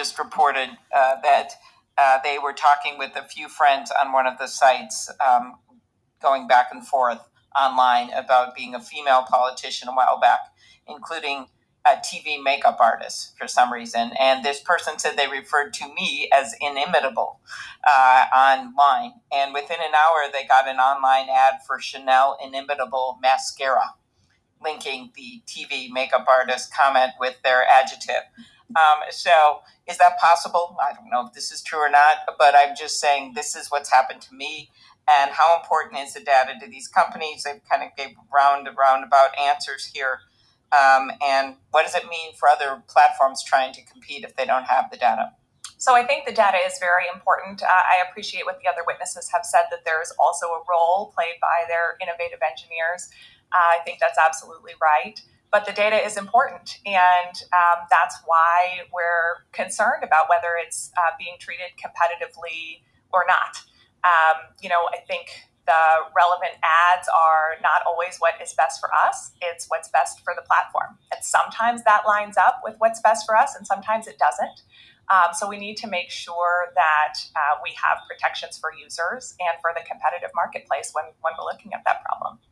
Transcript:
just reported uh, that uh, they were talking with a few friends on one of the sites, um, going back and forth online about being a female politician a while back, including a TV makeup artist for some reason. And this person said they referred to me as inimitable uh, online. And within an hour, they got an online ad for Chanel Inimitable Mascara, linking the TV makeup artist comment with their adjective. Um, so, is that possible? I don't know if this is true or not, but I'm just saying this is what's happened to me. And how important is the data to these companies? They've kind of gave round roundabout answers here. Um, and what does it mean for other platforms trying to compete if they don't have the data? So I think the data is very important. Uh, I appreciate what the other witnesses have said that there is also a role played by their innovative engineers. Uh, I think that's absolutely right. But the data is important, and um, that's why we're concerned about whether it's uh, being treated competitively or not. Um, you know, I think the relevant ads are not always what is best for us, it's what's best for the platform. And sometimes that lines up with what's best for us, and sometimes it doesn't. Um, so we need to make sure that uh, we have protections for users and for the competitive marketplace when, when we're looking at that problem.